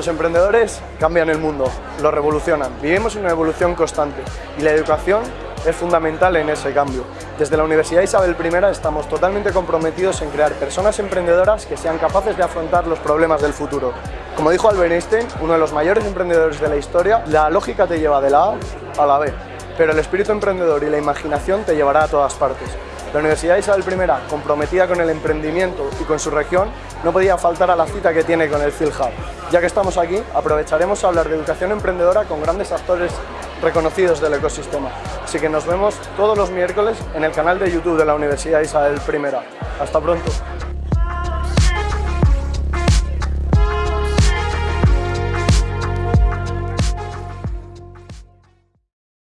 emprendedores cambian el mundo, lo revolucionan. Vivimos una evolución constante y la educación es fundamental en ese cambio. Desde la Universidad Isabel I estamos totalmente comprometidos en crear personas emprendedoras que sean capaces de afrontar los problemas del futuro. Como dijo Albert Einstein, uno de los mayores emprendedores de la historia, la lógica te lleva de la A a la B, pero el espíritu emprendedor y la imaginación te llevará a todas partes. La Universidad Isabel I, comprometida con el emprendimiento y con su región, no podía faltar a la cita que tiene con el Phil Hub. Ya que estamos aquí, aprovecharemos a hablar de educación emprendedora con grandes actores reconocidos del ecosistema. Así que nos vemos todos los miércoles en el canal de YouTube de la Universidad Isabel I. Hasta pronto.